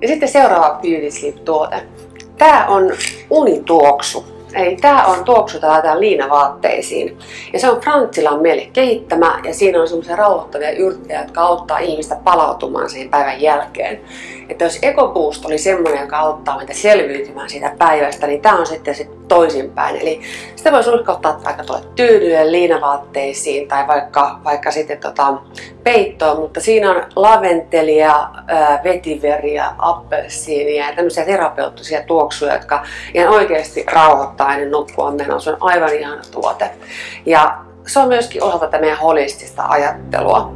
Ja sitten seuraava Beauty Sleep-tuote. Tää on unituoksu. Eli tämä on tuoksu, laitetaan liinavaatteisiin. Ja se on Frantzilan meille kehittämä ja siinä on semmoisia rauhoittavia yrttejä, jotka auttaa ihmistä palautumaan siihen päivän jälkeen. Että jos EcoBoost oli semmoinen, joka auttaa meitä selviytymään siitä päivästä, niin tämä on sitten se toisinpäin. Eli sitä voi ottaa vaikka tuolle tyynylle, liinavaatteisiin tai vaikka, vaikka sitten tota, peittoon, mutta siinä on laventelia, vetiveriä, appelsiinia ja tämmöisiä terapeuttisia tuoksuja, jotka ihan oikeasti rauhoittaa ennen nukkua menoa. Se on aivan ihana tuote. Ja se on myöskin osa tätä meidän holistista ajattelua.